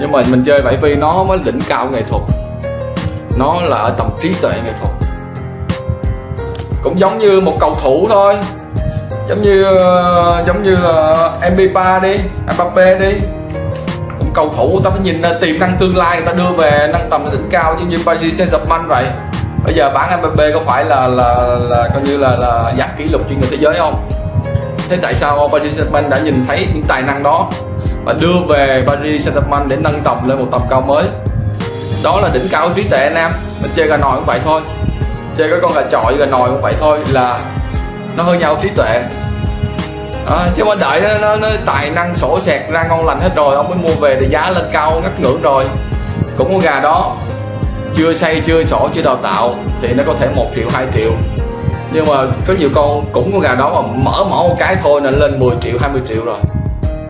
nhưng mà mình chơi bảy vì nó mới đỉnh cao nghệ thuật. Nó là ở tầm trí tuệ nghệ thuật. Cũng giống như một cầu thủ thôi. Giống như ờ, giống như là Mbappé đi, Mbappe đi. Cũng cầu thủ, người ta phải nhìn ờ, tiềm năng tương lai, người ta đưa về nâng tầm đỉnh cao chứ như Paris Saint-Germain vậy. Bây giờ bán Mbappe có phải là là là coi như là là giặt kỷ lục trên người thế giới không? Thế tại sao Paris Saint-Germain đã nhìn thấy những tài năng đó? Và đưa về Paris Saint-Germain để nâng tầm lên một tầm cao mới. Đó là đỉnh cao trí tuệ anh em. Mình chơi gà nòi cũng vậy thôi. Chơi cái con gà trọi gà nòi cũng vậy thôi là nó hơn nhau trí tuệ. À, chứ mà đợi nó, nó, nó tài năng sổ sẹt ra ngon lành hết rồi ông mới mua về thì giá lên cao ngắt ngưỡng rồi. Cũng con gà đó chưa xây chưa sổ chưa đào tạo thì nó có thể 1 triệu 2 triệu. Nhưng mà có nhiều con cũng con gà đó mà mở mỏ một cái thôi là lên 10 triệu 20 triệu rồi.